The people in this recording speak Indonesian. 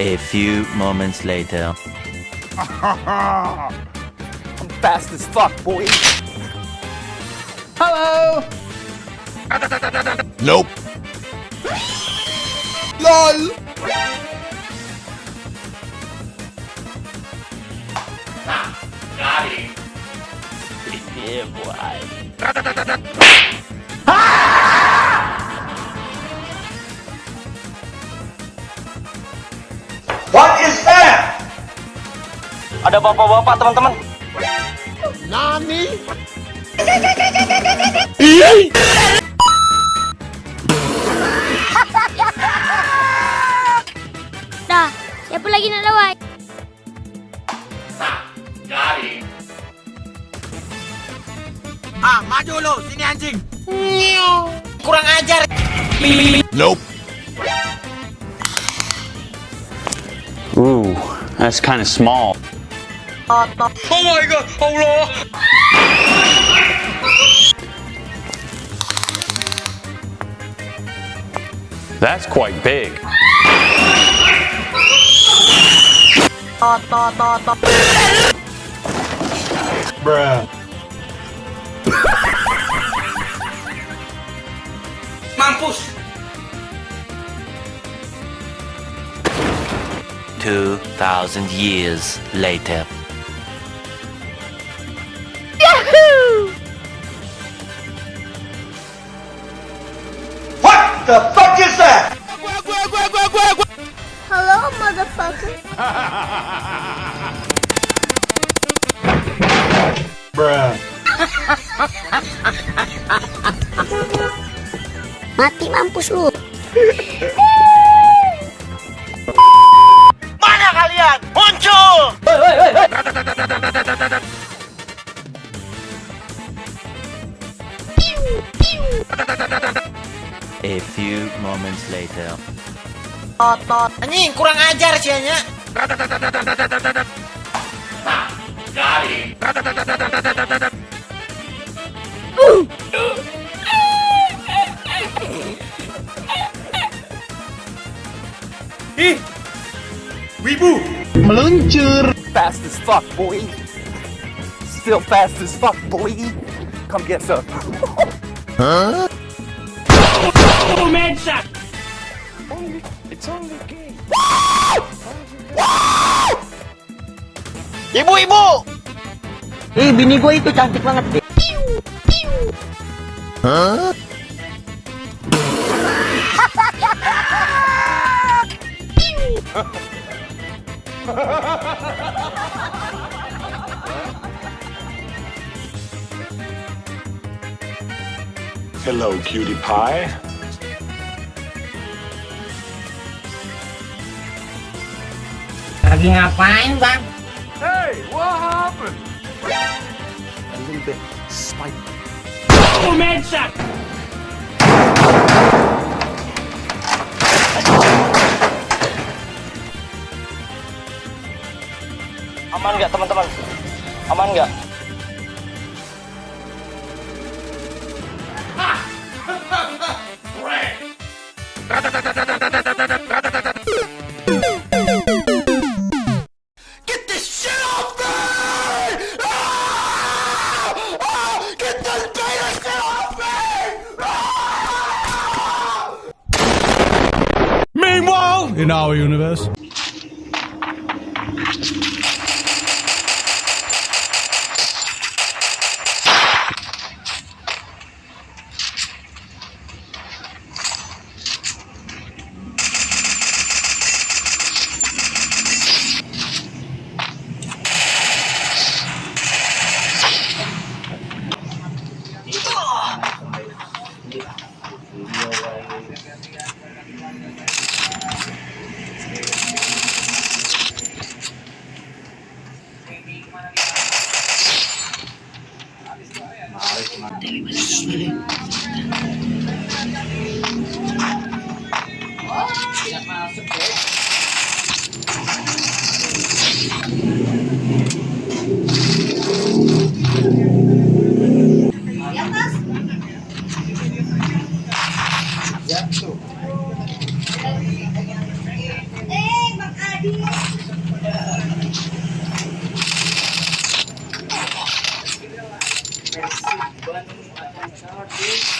A few moments later. I'm fast as fuck, boy. Hello. Nope. LOL. Ah, yeah, boy. Ada bapak-bapak, teman-teman. Nani? Dah, siapa lagi nak lawan? Ah, maju lu, sini anjing. Kurang ajar. Nope. Ooh, that's kind of small. Oh my god, oh Allah. That's quite big. Bruh. Mampus. Two thousand years later. The fuck is that? Hello, motherfucker. Bruh. Mati mampus lu. Mana kalian? Muncul. A few moments later. Anjing, kurang ajar sih nya. Meluncur. Fast as fuck, boy. Still fast as fuck, boy. Come get some. Huh? Ibu-ibu. Eh, bini gue itu cantik banget deh. Huh? Hello, cutie pie. Lagi ngapain, Bang? Hey, what happened? A little bit spiky. Aman nggak teman-teman? Aman nggak? In our universe. Dari mana aquí.